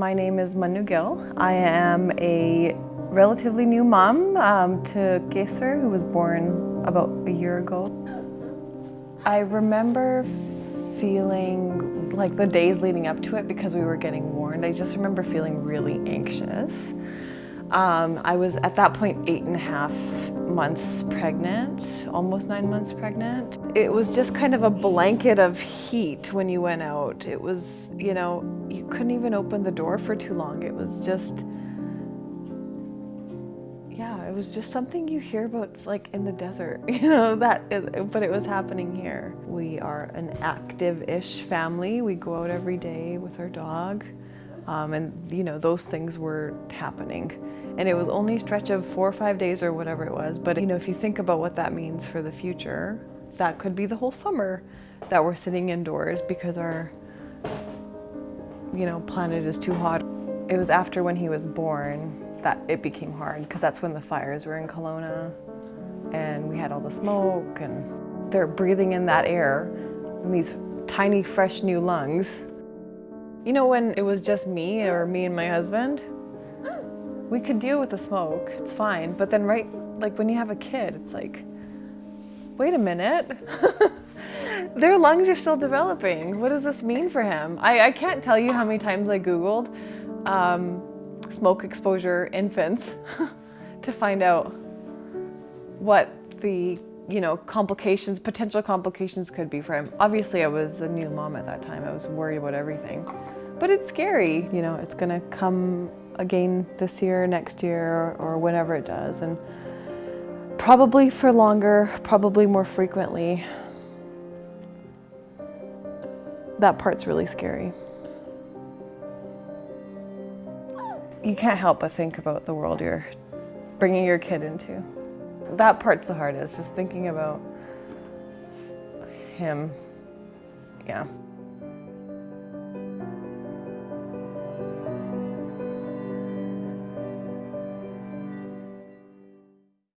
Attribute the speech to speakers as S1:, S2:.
S1: My name is Manu Gill. I am a relatively new mom um, to Geser, who was born about a year ago. I remember feeling like the days leading up to it because we were getting warned. I just remember feeling really anxious. Um, I was at that point eight and a half months pregnant, almost nine months pregnant. It was just kind of a blanket of heat when you went out. It was, you know, you couldn't even open the door for too long. It was just, yeah, it was just something you hear about like in the desert, you know, that, but it was happening here. We are an active-ish family. We go out every day with our dog. Um, and you know, those things were happening. And it was only a stretch of four or five days or whatever it was. But you know, if you think about what that means for the future, that could be the whole summer that we're sitting indoors because our you know, planet is too hot. It was after when he was born that it became hard because that's when the fires were in Kelowna and we had all the smoke and they're breathing in that air in these tiny fresh new lungs you know, when it was just me or me and my husband, we could deal with the smoke, it's fine. But then right, like when you have a kid, it's like, wait a minute. Their lungs are still developing. What does this mean for him? I, I can't tell you how many times I Googled um, smoke exposure infants to find out what the you know, complications, potential complications could be for him. Obviously, I was a new mom at that time. I was worried about everything. But it's scary, you know, it's gonna come again this year, next year, or whenever it does. And probably for longer, probably more frequently. That part's really scary. You can't help but think about the world you're bringing your kid into. That part's the hardest, just thinking about him. Yeah.